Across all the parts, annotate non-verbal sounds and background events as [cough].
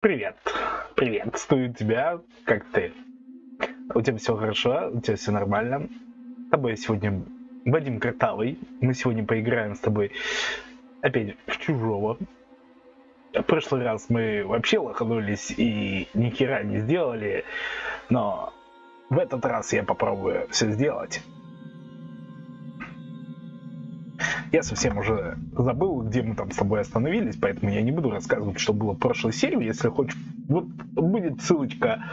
Привет. Приветствую тебя. Как ты? У тебя все хорошо? У тебя все нормально? С тобой сегодня Вадим Картавый. Мы сегодня поиграем с тобой опять в чужого. В прошлый раз мы вообще лоханулись и ни хера не сделали, но в этот раз я попробую все сделать. Я совсем уже забыл, где мы там с тобой остановились, поэтому я не буду рассказывать, что было в прошлой серии. Если хочешь, вот будет ссылочка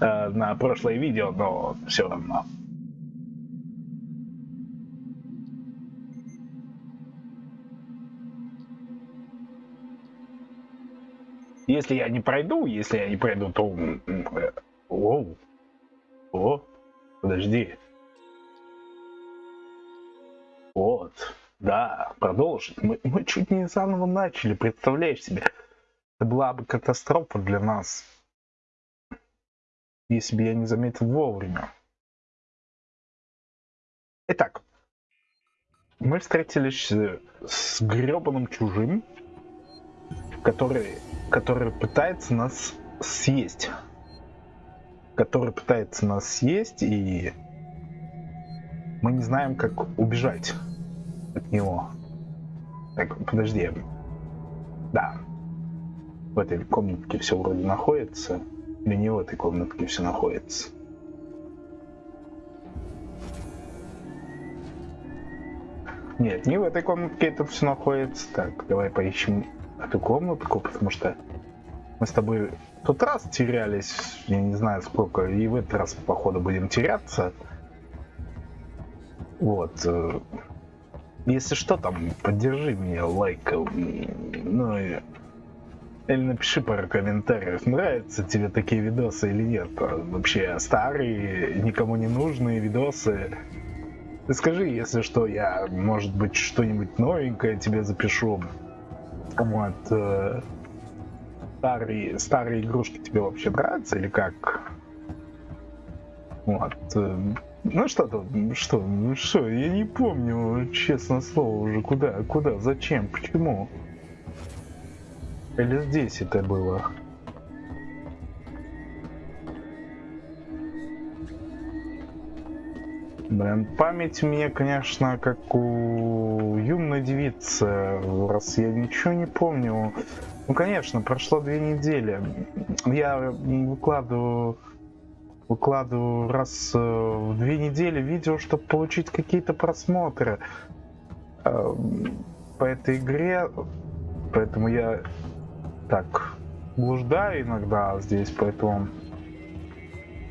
э, на прошлое видео, но все равно. Если я не пройду, если я не пройду, то... Э, оу. О, подожди. Да, продолжить. Мы, мы чуть не заново начали, представляешь себе? Это была бы катастрофа для нас, если бы я не заметил вовремя. Итак, мы встретились с гребаным чужим, который, который пытается нас съесть. Который пытается нас съесть, и мы не знаем, как убежать от него. Так, подожди. Да. В этой комнатке все вроде находится. Или не в этой комнатке все находится. Нет, не в этой комнатке это все находится. Так, давай поищем эту комнатку, потому что мы с тобой в тот раз терялись, я не знаю сколько, и в этот раз, походу, будем теряться. Вот. Э, если что, там, поддержи меня лайком. Ну и... Или напиши пару комментариев, нравятся тебе такие видосы или нет. А вообще, старые, никому не нужные видосы. Ты скажи, если что, я, может быть, что-нибудь новенькое тебе запишу. Вот. Э, старые, старые игрушки тебе вообще нравятся или как? Вот. Ну что тут, что, ну что, я не помню, честно слово, уже куда, куда, зачем, почему? Или здесь это было? Блин, память меня, конечно, как у юной девицы, раз я ничего не помню. Ну, конечно, прошло две недели. Я выкладываю выкладываю раз э, в две недели видео, чтобы получить какие-то просмотры э, по этой игре. Поэтому я так блуждаю иногда здесь, поэтому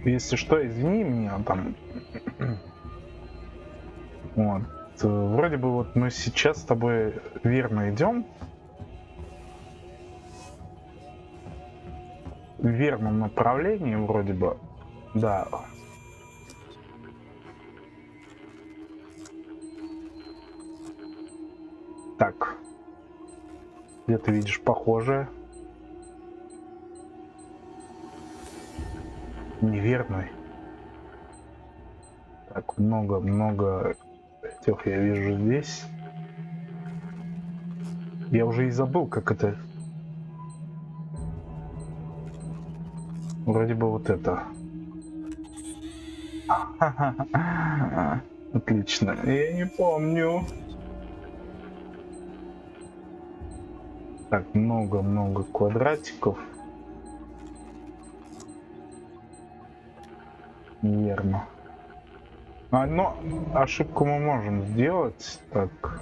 если что, извини меня там. [clears throat] Вот. Вроде бы вот мы сейчас с тобой верно идем. В верном направлении вроде бы. Да. Так. Где ты видишь похожее? Неверный. Так, много-много тех я вижу здесь. Я уже и забыл, как это... Вроде бы вот это. [laughs] Отлично. Я не помню. Так, много-много квадратиков. Верно. А, но ошибку мы можем сделать. Так.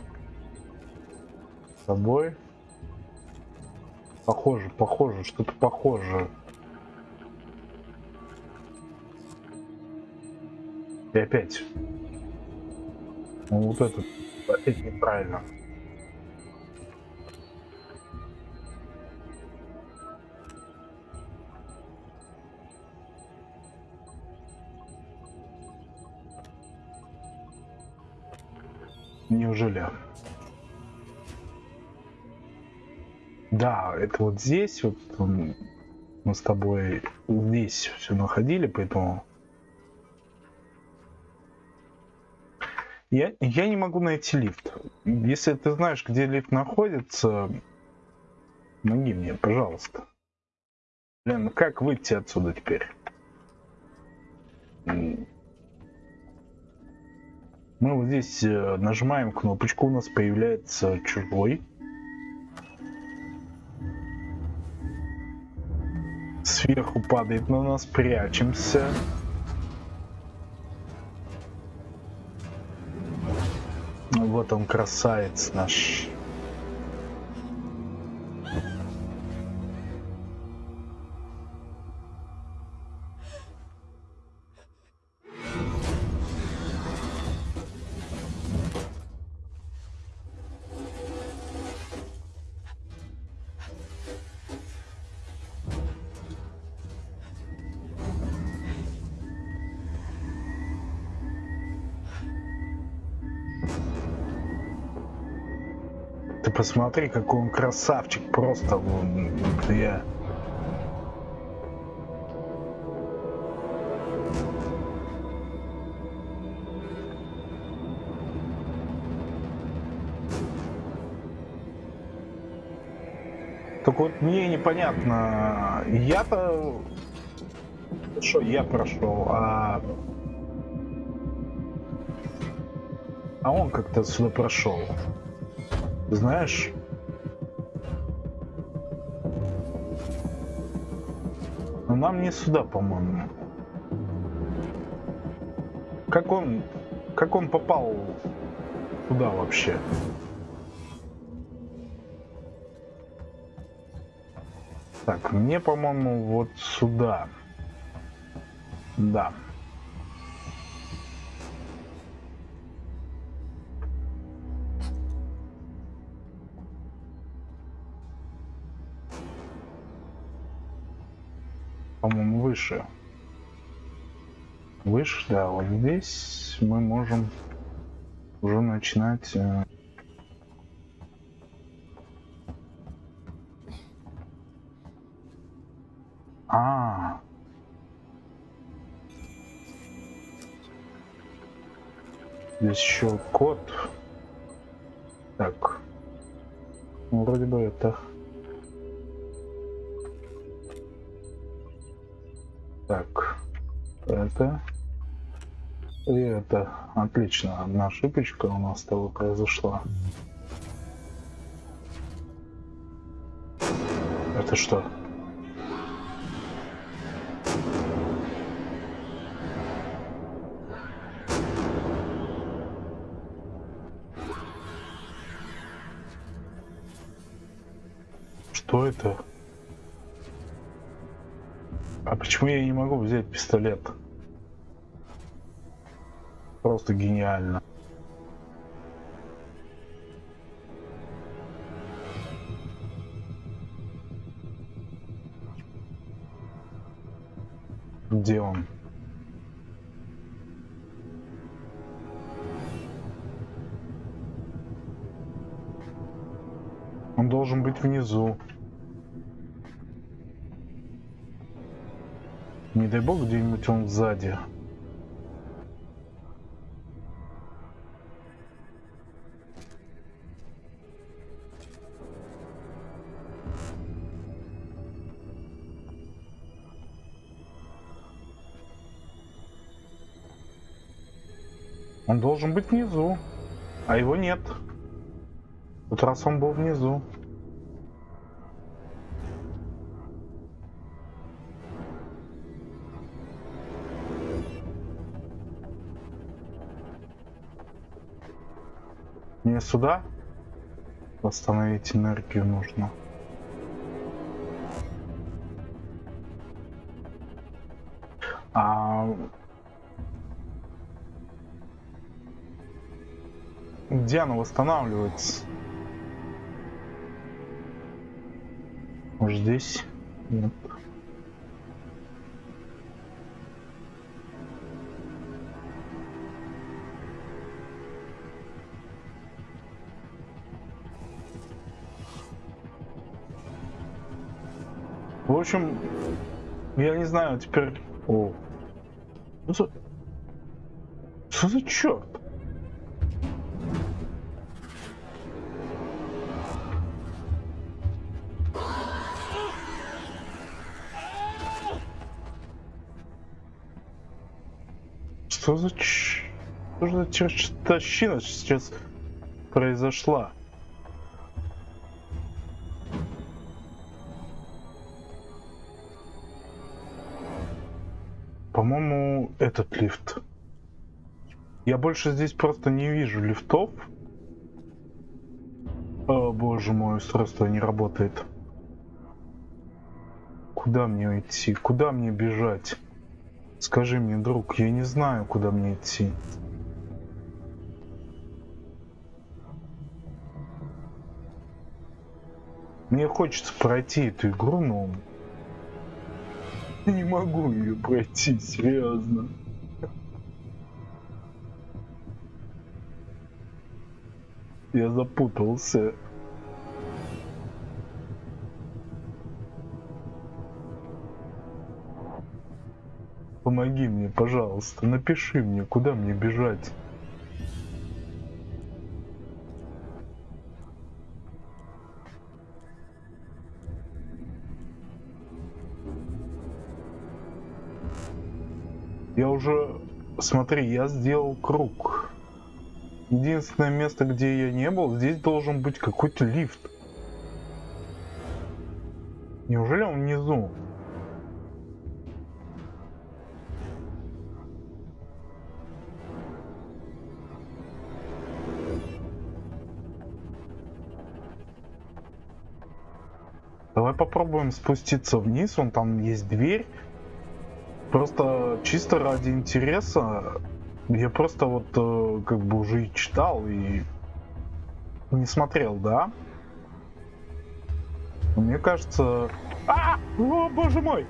С собой. Похоже, похоже, что-то похоже. И опять. Ну, вот этот опять неправильно. Неужели? Да, это вот здесь вот мы с тобой здесь все находили, поэтому Я, я не могу найти лифт. Если ты знаешь, где лифт находится, помоги мне, пожалуйста. Блин, ну как выйти отсюда теперь? Мы вот здесь э, нажимаем кнопочку, у нас появляется чужой. Сверху падает на нас, прячемся. Вот он, красавец наш. Посмотри, какой он красавчик, просто я. Так вот мне непонятно, я-то что я прошел, а а он как-то сюда прошел. Знаешь? Но нам не сюда, по-моему. Как он... Как он попал туда вообще? Так, мне, по-моему, вот сюда. Да. По-моему, выше. Выше, да, вот здесь мы можем уже начинать... Э... А, Здесь еще код. Так. Ну, вроде бы это. Это и это. Отлично, одна ошибочка у нас с тобой произошла. Это что? Что это? А почему я не могу взять пистолет? Просто гениально. Где он? Он должен быть внизу. Не дай бог где-нибудь он сзади. Он должен быть внизу, а его нет. Вот раз он был внизу. Сюда восстановить энергию нужно. А где она восстанавливается? Может здесь? Нет. общем, я не знаю, теперь... О. Ну, за... Что за черт? Что за ч... Что за чертовщина сейчас произошла? Этот лифт. Я больше здесь просто не вижу лифтов. О, боже мой, устройство не работает. Куда мне идти? Куда мне бежать? Скажи мне, друг, я не знаю, куда мне идти. Мне хочется пройти эту игру, но не могу ее пройти, серьезно. Я запутался. Помоги мне, пожалуйста, напиши мне, куда мне бежать. Я уже... Смотри, я сделал круг. Единственное место, где я не был, здесь должен быть какой-то лифт. Неужели он внизу? Давай попробуем спуститься вниз, вон там есть дверь. Просто чисто ради интереса я просто вот э, как бы уже и читал и не смотрел, да? Мне кажется... А! О, боже мой!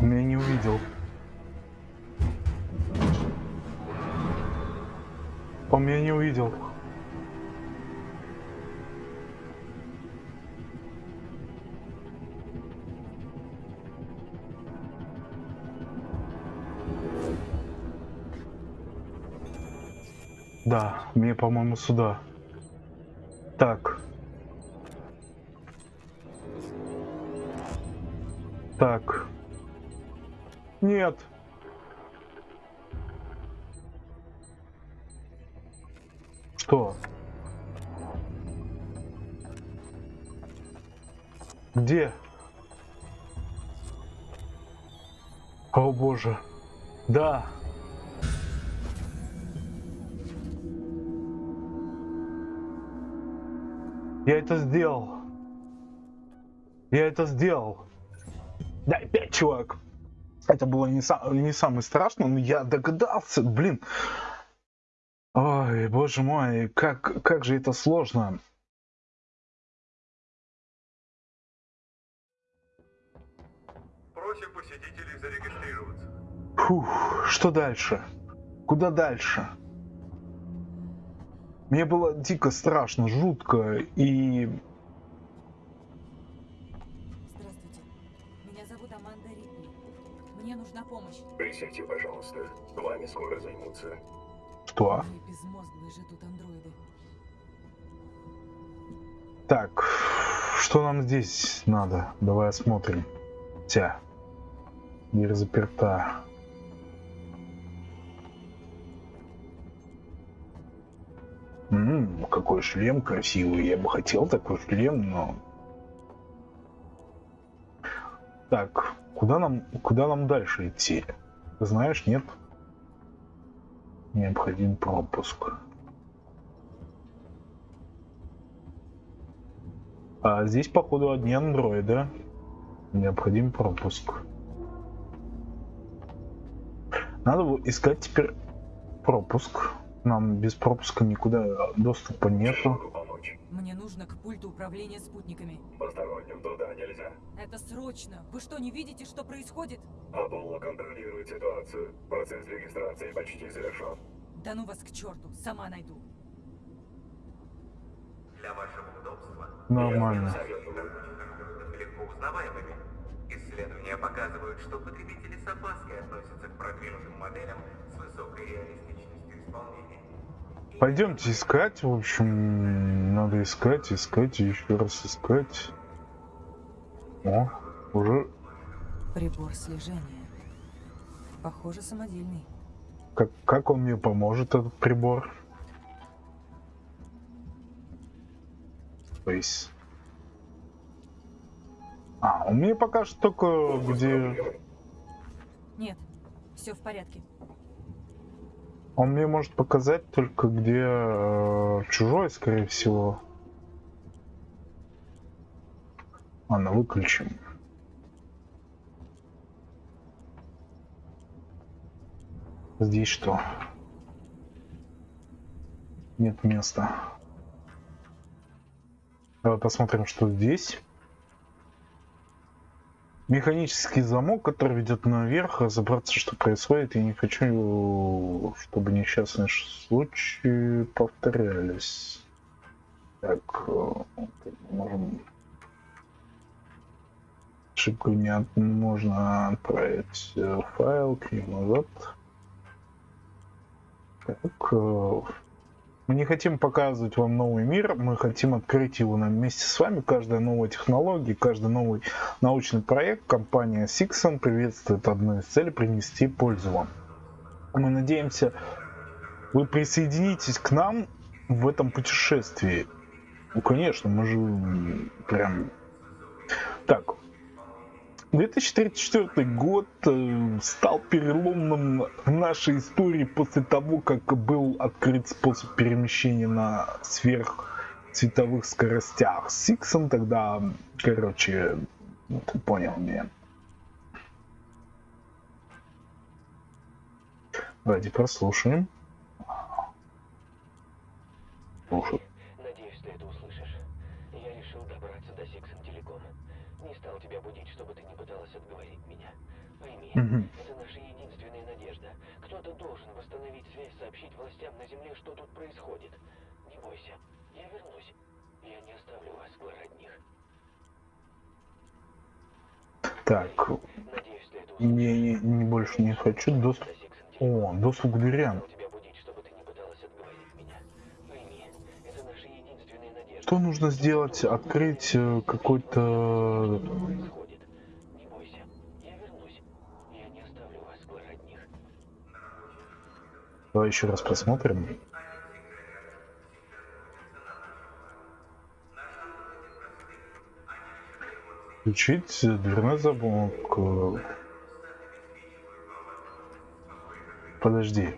Меня не увидел. Он меня не увидел. Да, мне, по-моему, сюда. Так. Так. Нет. Что? Где? О боже. Да. Я это сделал. Я это сделал. Да, опять, чувак. Это было не, сам, не самое страшное, но я догадался, блин. Ой, боже мой, как, как же это сложно. Просим посетителей зарегистрироваться. Фух, что дальше? Куда дальше? Мне было дико страшно, жутко и... Здравствуйте. Меня зовут Аманда Ридли. Мне нужна помощь. Присядьте, пожалуйста. Вами скоро займутся. Что? Безмозглые же тут андроиды. Так, что нам здесь надо? Давай осмотрим. Тя. Дверь заперта. М, какой шлем красивый. Я бы хотел такой шлем, но... Так, куда нам, куда нам дальше идти? Ты знаешь, нет? Необходим пропуск. А здесь, походу, одни андроиды. Необходим пропуск. Надо искать теперь пропуск. Нам без пропуска никуда доступа нету. Могу помочь. Мне нужно к пульту управления спутниками. Посторонним туда нельзя. Это срочно. Вы что, не видите, что происходит? Аполло контролирует ситуацию. Процесс регистрации почти завершен. Да ну вас к черту, сама найду. Для вашего удобства Нормально. Легко узнаваемыми. Исследования показывают, что потребители с опаской относятся к продвинутым моделям с высокой реалистичностью исполнения. Пойдемте искать, в общем, надо искать, искать и еще раз искать. О, уже Прибор слежения. Похоже, самодельный. Как, как он мне поможет, этот прибор? Есть... А, он мне покажет только где... Нет, все в порядке. Он мне может показать только где э, чужой, скорее всего. Ладно, выключим. Здесь что? Нет места. Давай посмотрим, что здесь. Механический замок, который ведет наверх, разобраться, что происходит. Я не хочу, чтобы несчастные случаи повторялись. Так, э, можем... Ошибку не от... можно отправить э, файл к ним назад. Так, э, мы не хотим показывать вам новый мир, мы хотим открыть его на вместе с вами. Каждая новая технология, каждый новый научный проект компания Sixon приветствует одну из целей принести пользу вам. Мы надеемся, вы присоединитесь к нам в этом путешествии. Ну, конечно, мы же прям... Так, 2034 год э, стал переломным в нашей истории после того, как был открыт способ перемещения на сверхцветовых скоростях. Сиксон тогда, короче, ну, ты понял меня. Давайте прослушаем. Слушай. Надеюсь, ты это услышишь. Я решил добраться до Сиксон Телеком. Не стал тебя будить, чтобы ты не пыталась отговорить меня. Это наша единственная надежда. Кто-то должен восстановить связь, сообщить властям на Земле, что тут происходит. Не бойся, я вернусь. Я не оставлю вас в одних. Так, Надеюсь, не, не, не больше не хочу доступ. О, доступ к дверям. Что нужно сделать? Открыть э, какой-то... происходит. Не бойся, я вернусь. Я не оставлю вас в одних. Давай еще раз посмотрим. Включить дверной замок. Подожди.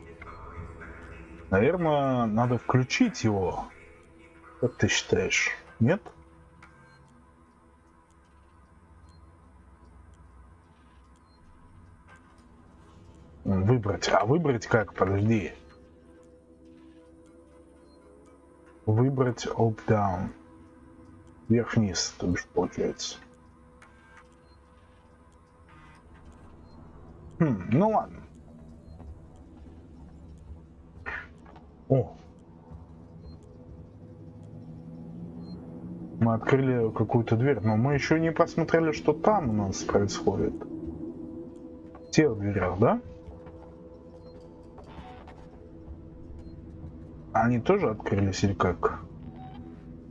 Наверное, надо включить его. Как ты считаешь? Нет? Выбрать. А выбрать как? Подожди. Выбрать up down. Вверх-вниз, то бишь, получается. Хм, ну ладно. О. Мы открыли какую-то дверь, но мы еще не посмотрели, что там у нас происходит. В тех дверях, да? Они тоже открылись или как?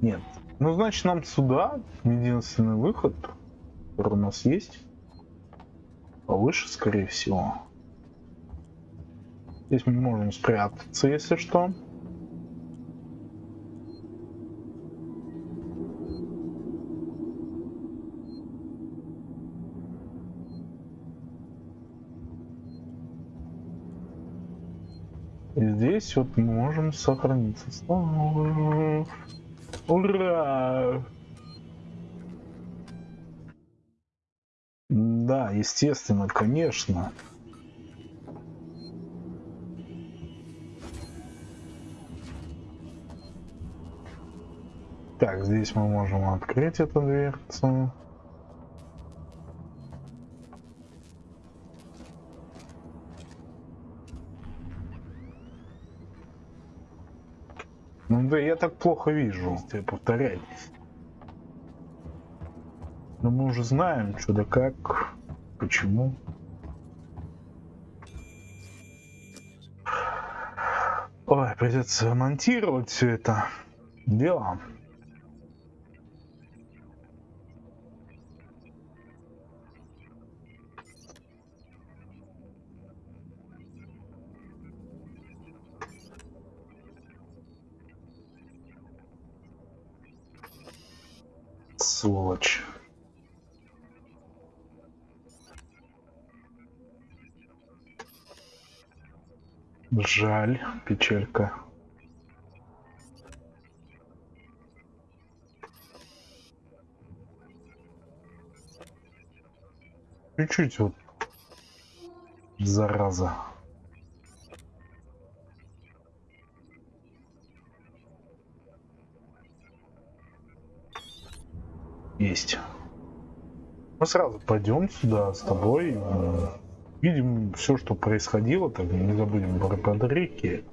Нет. Ну, значит, нам сюда единственный выход, который у нас есть. Повыше, скорее всего. Здесь мы можем спрятаться, если что. Здесь вот мы можем сохраниться. Ура! Да, естественно, конечно. Так, здесь мы можем открыть эту дверцу. Ну да я так плохо вижу, если повторять. Но мы уже знаем, что да как, почему. Ой, придется монтировать все это дело. Сволочь. Жаль, печалька. Чуть-чуть вот. Зараза. Есть. Мы сразу пойдем сюда с тобой. м, Видим все, что происходило. Так, не забудем про Патрики.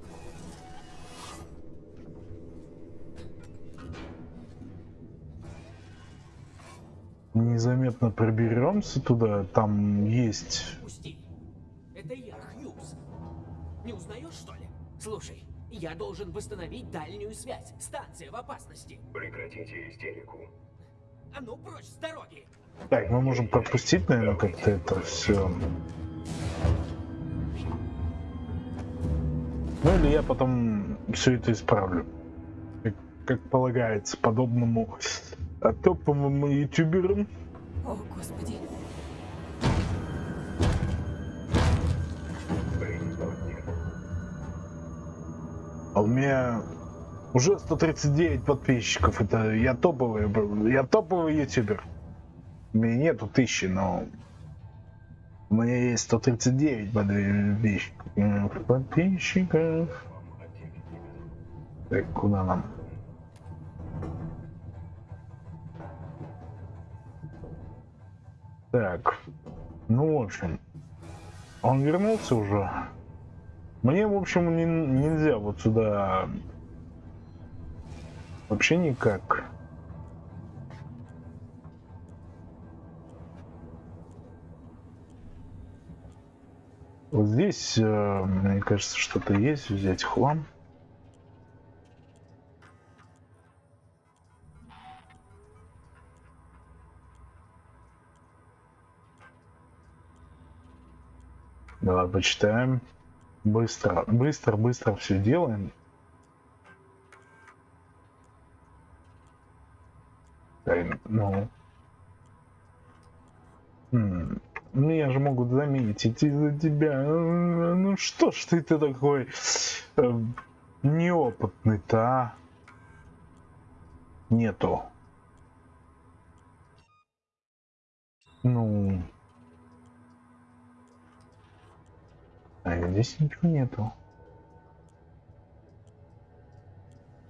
Незаметно проберемся туда. Там есть... Пусти. Это я, Хьюз. Не узнаешь, что ли? Слушай, я должен восстановить дальнюю связь. Станция в опасности. Прекратите истерику. А ну прочь с дороги! Так, мы можем пропустить, наверное, как-то это все. Ну или я потом все это исправлю. Как, как полагается, подобному топовым ютуберам. О, господи. А у меня уже 139 подписчиков. Это я топовый, я топовый ютубер. У меня нету тысячи, но у меня есть 139 подписчиков. М, Подписчиков. Так, куда нам? Так, ну в общем, он вернулся уже. Мне, в общем, не- нельзя вот сюда вообще никак. Вот здесь, э, мне кажется, что-то есть. Взять хлам. Давай почитаем. Быстро, быстро, быстро все делаем. Ну. Меня же могут заметить из-за тебя. Ну что ж ты, ты такой э, неопытный-то, а? Нету. Ну. А здесь ничего нету.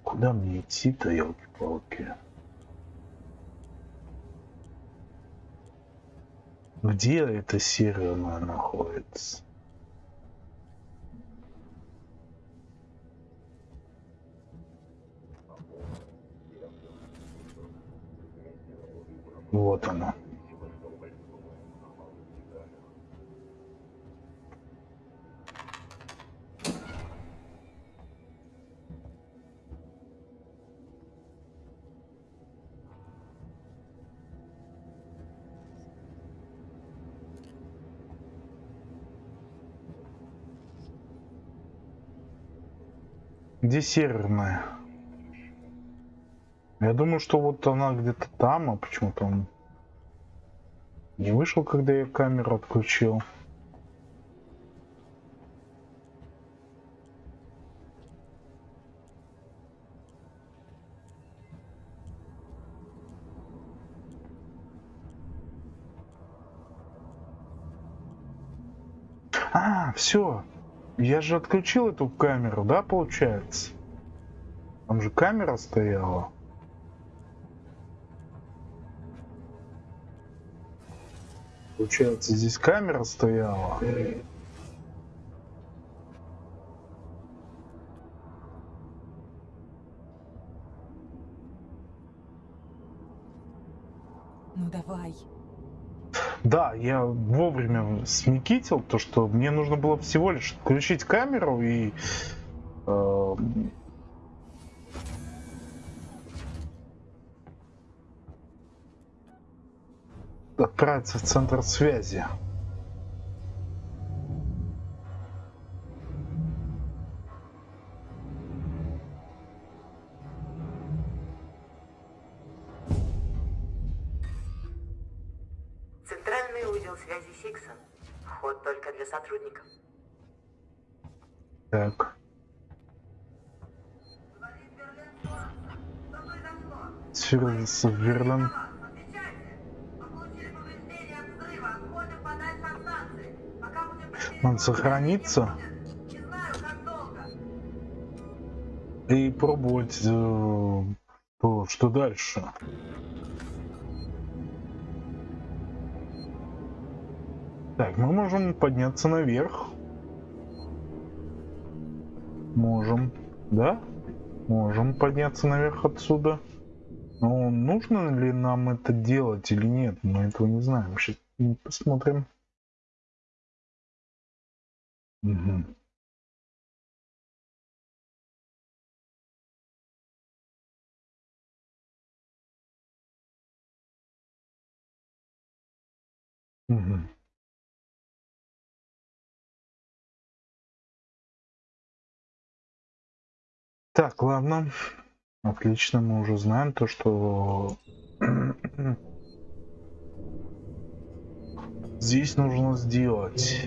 Куда мне идти-то, елки-палки? Где эта серая находится? Вот она. Где северная? Я думаю, что вот она где-то там, а почему-то он не вышел, когда я камеру отключил. А, все. Я же отключил эту камеру, да, получается? Там же камера стояла. Получается, здесь камера стояла. Да, я вовремя смекитил то, что мне нужно было всего лишь включить камеру и э, отправиться в центр связи. Узел связи Сиксон. Вход только для сотрудников. Так. Сверлс Верлан. Он сохранится и пробовать, э, то, что дальше. Так, мы можем подняться наверх. Можем, да? Можем подняться наверх отсюда. Но нужно ли нам это делать или нет, мы этого не знаем. Сейчас посмотрим. Угу. Угу. Так, ладно. Отлично, мы уже знаем то, что [clears throat] здесь нужно сделать.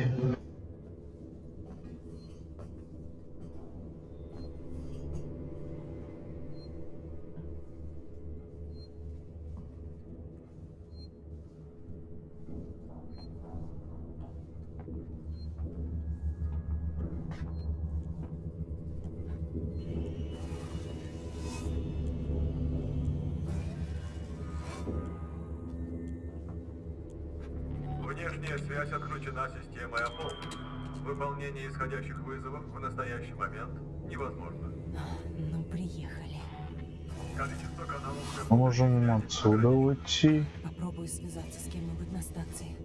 Отсюда уйти. Попробую связаться с кем-нибудь на станции.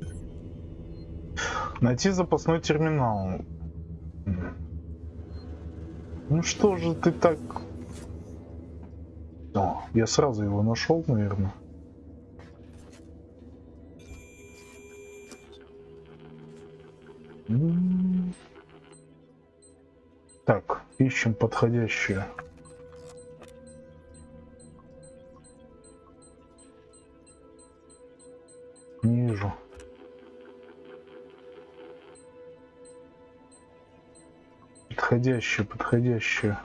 Найти запасной терминал. Ну что же ты так... О, я сразу его нашел, наверное. Так, ищем подходящее. Вижу. Подходящее, подходящее.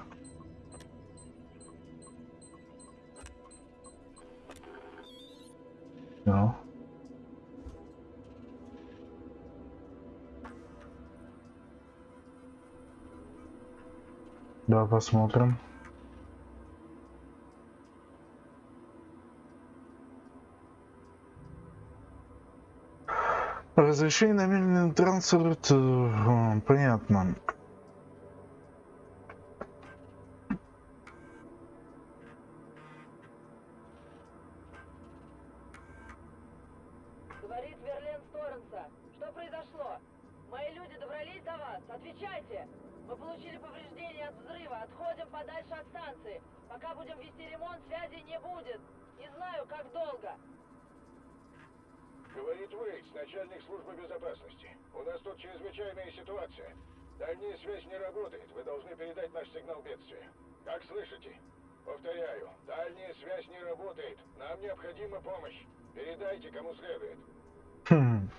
Да. Да, посмотрим. Разрешение на медленный трансфер, э, понятно. Говорит Верлен Сторенса. Что произошло? Мои люди добрались до вас? Отвечайте! Мы получили повреждения от взрыва. Отходим подальше от станции. Пока будем вести ремонт, связи не будет. Не знаю, как долго. Говорит Уэйтс, начальник службы безопасности. У нас тут чрезвычайная ситуация. Дальняя связь не работает. Вы должны передать наш сигнал бедствия. Как слышите? Повторяю, дальняя связь не работает. Нам необходима помощь. Передайте, кому следует. Хм.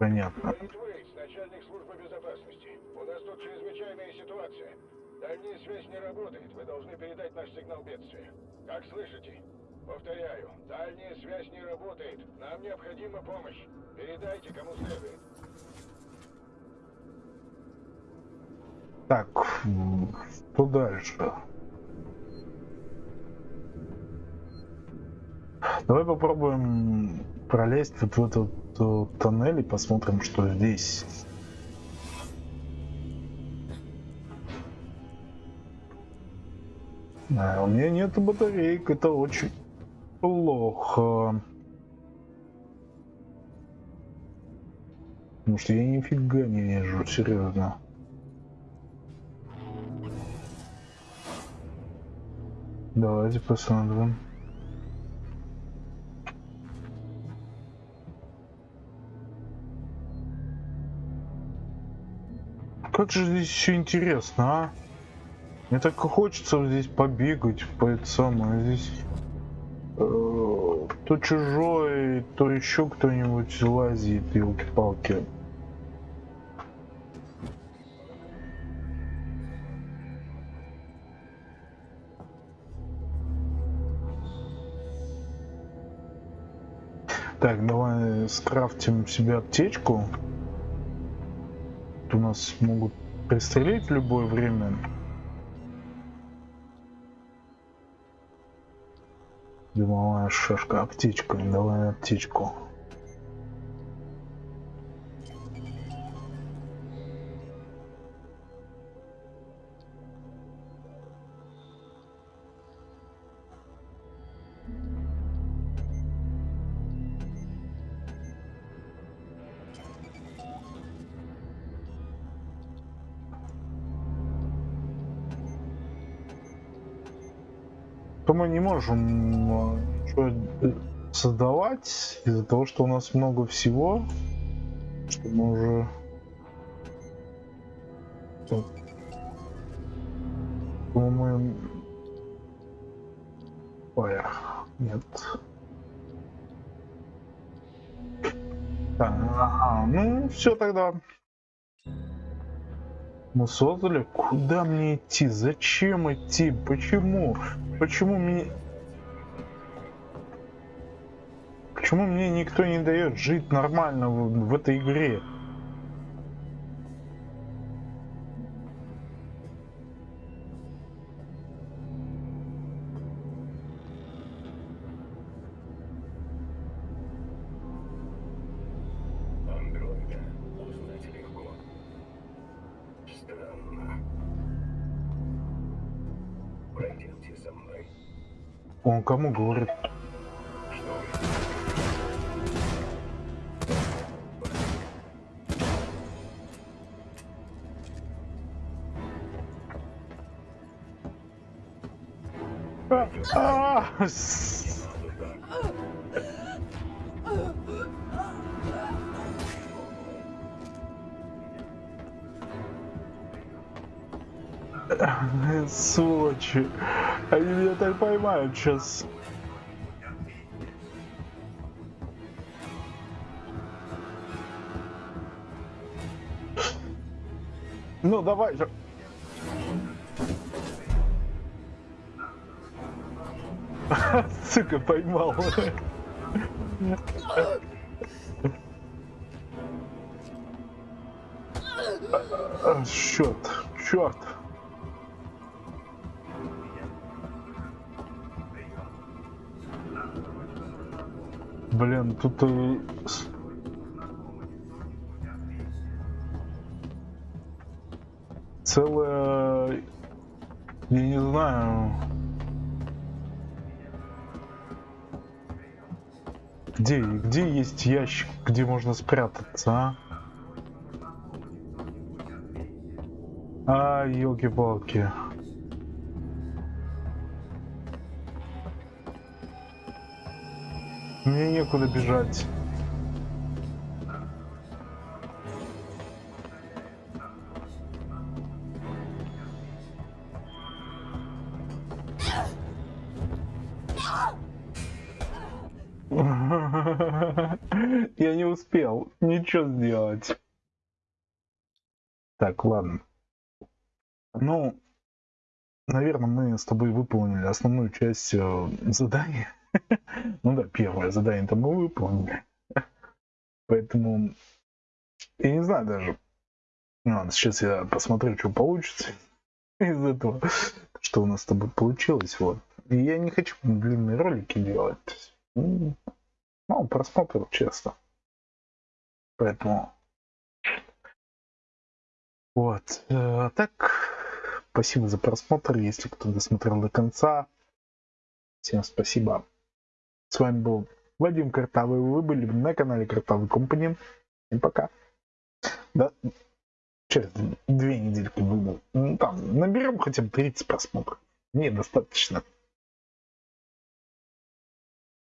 Понятно. Говорит Уэйтс, начальник службы безопасности. У нас тут чрезвычайная ситуация. Дальняя связь не работает. Вы должны передать наш сигнал бедствия. Как слышите? Повторяю, дальняя связь не работает. Нам необходима помощь. Передайте, кому следует. Так, что дальше? Давай попробуем пролезть вот в этот э, тоннель и посмотрим, что здесь. А, у меня нет батареек, это очень плохо. Потому что я нифига не вижу, серьезно. Давайте посмотрим. Как же здесь все интересно, а? Мне так хочется здесь побегать по это самое. Здесь то чужой, то еще кто-нибудь лазит, елки-палки. Так, давай скрафтим себе аптечку. У нас могут пристрелить в любое время. Дымовая шашка, аптечка, давай аптечку. Мы не можем э, создавать из-за того, что у нас много всего, что мы уже мы Ой, нет. Ага, ну все тогда. Мы создали. Куда мне идти? Зачем идти? Почему? Почему мне... Почему мне никто не дает жить нормально в, в этой игре? Кому говорит? Что Сволочи. Они меня так поймают сейчас. Ну, давай же. [laughs] Сука, поймал. А, Черт, черт. Блин, тут э, целая, я не знаю, где, где есть ящик, где можно спрятаться, а? А, елки-палки. Некуда бежать. [laughs] Я не успел ничего сделать. Так, ладно. Ну, наверное, мы с тобой выполнили основную часть э, задания. [laughs] Ну да, первое задание-то мы выполнили. [laughs] Поэтому я не знаю даже. Ну ладно, сейчас я посмотрю, что получится [laughs] из этого, что у нас с тобой получилось. Вот. И я не хочу длинные ролики делать. Ну, Мало просмотров, честно. Поэтому вот. э, А так, спасибо за просмотр, если кто досмотрел до конца. Всем спасибо. С вами был Вадим Картавый. Вы были на канале Картавый Компанин. И пока. Да, через две недельки буду. Ну, Там наберем хотя бы 30 просмотров. Мне достаточно.